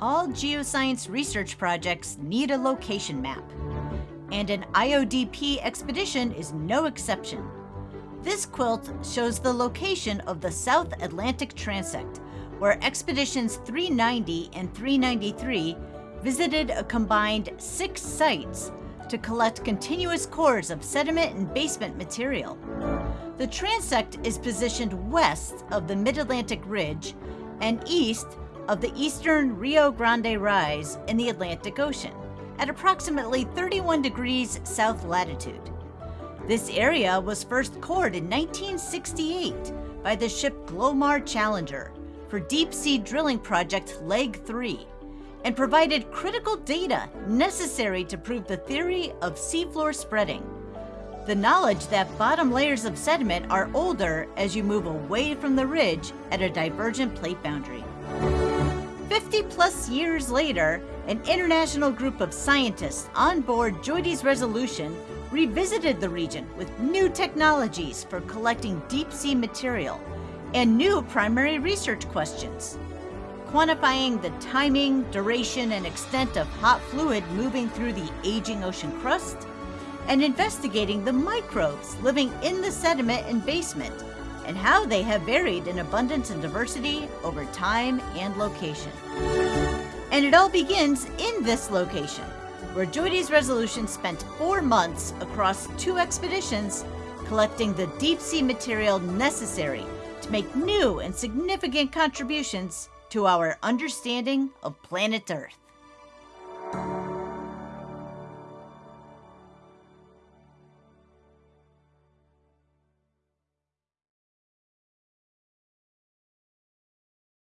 all geoscience research projects need a location map. And an IODP expedition is no exception. This quilt shows the location of the South Atlantic Transect, where Expeditions 390 and 393 visited a combined six sites to collect continuous cores of sediment and basement material. The transect is positioned west of the Mid-Atlantic Ridge and east of the eastern Rio Grande Rise in the Atlantic Ocean at approximately 31 degrees south latitude. This area was first cored in 1968 by the ship Glomar Challenger for deep sea drilling project Leg 3 and provided critical data necessary to prove the theory of seafloor spreading. The knowledge that bottom layers of sediment are older as you move away from the ridge at a divergent plate boundary. 50 plus years later, an international group of scientists on board JOIDES Resolution revisited the region with new technologies for collecting deep sea material and new primary research questions quantifying the timing, duration, and extent of hot fluid moving through the aging ocean crust, and investigating the microbes living in the sediment and basement, and how they have varied in abundance and diversity over time and location. And it all begins in this location, where JOIDES Resolution spent four months across two expeditions collecting the deep sea material necessary to make new and significant contributions to our understanding of planet Earth.